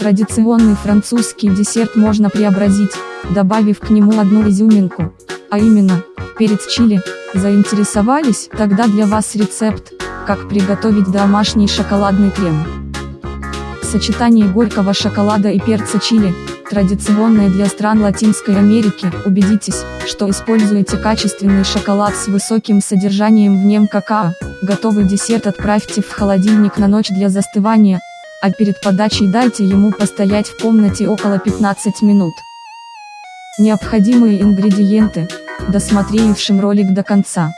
Традиционный французский десерт можно преобразить, добавив к нему одну изюминку, а именно, перец чили. Заинтересовались? Тогда для вас рецепт, как приготовить домашний шоколадный крем. Сочетание горького шоколада и перца чили, традиционное для стран Латинской Америки, убедитесь, что используете качественный шоколад с высоким содержанием в нем какао. Готовый десерт отправьте в холодильник на ночь для застывания, а перед подачей дайте ему постоять в комнате около 15 минут. Необходимые ингредиенты, досмотревшим ролик до конца.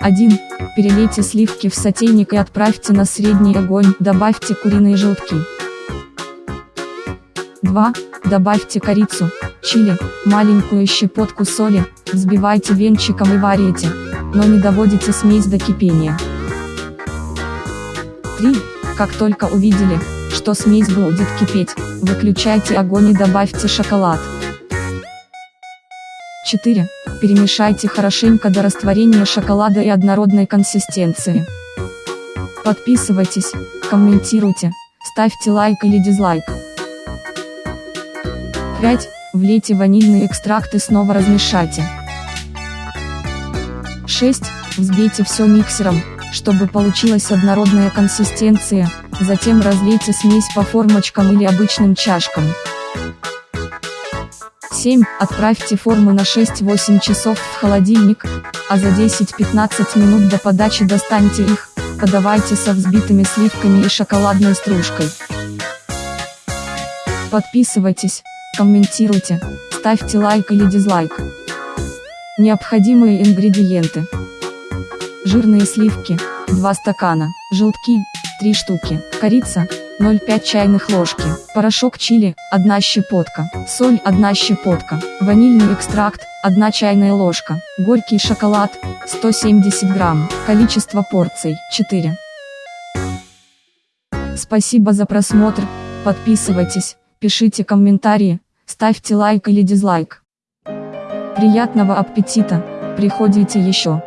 1. Перелейте сливки в сотейник и отправьте на средний огонь, добавьте куриные желтки. 2. Добавьте корицу, чили, маленькую щепотку соли, взбивайте венчиком и варите, но не доводите смесь до кипения. 3. Как только увидели, что смесь будет кипеть, выключайте огонь и добавьте шоколад. 4. Перемешайте хорошенько до растворения шоколада и однородной консистенции. Подписывайтесь, комментируйте, ставьте лайк или дизлайк. 5. Влейте ванильный экстракт и снова размешайте. 6. Взбейте все миксером, чтобы получилась однородная консистенция, затем разлейте смесь по формочкам или обычным чашкам. 7. Отправьте форму на 6-8 часов в холодильник, а за 10-15 минут до подачи достаньте их, подавайте со взбитыми сливками и шоколадной стружкой. Подписывайтесь, комментируйте, ставьте лайк или дизлайк. Необходимые ингредиенты. Жирные сливки, 2 стакана, желтки, 3 штуки, корица, 0,5 чайных ложки, порошок чили, 1 щепотка, соль 1 щепотка, ванильный экстракт, 1 чайная ложка, горький шоколад, 170 грамм, количество порций, 4. Спасибо за просмотр, подписывайтесь, пишите комментарии, ставьте лайк или дизлайк. Приятного аппетита, приходите еще.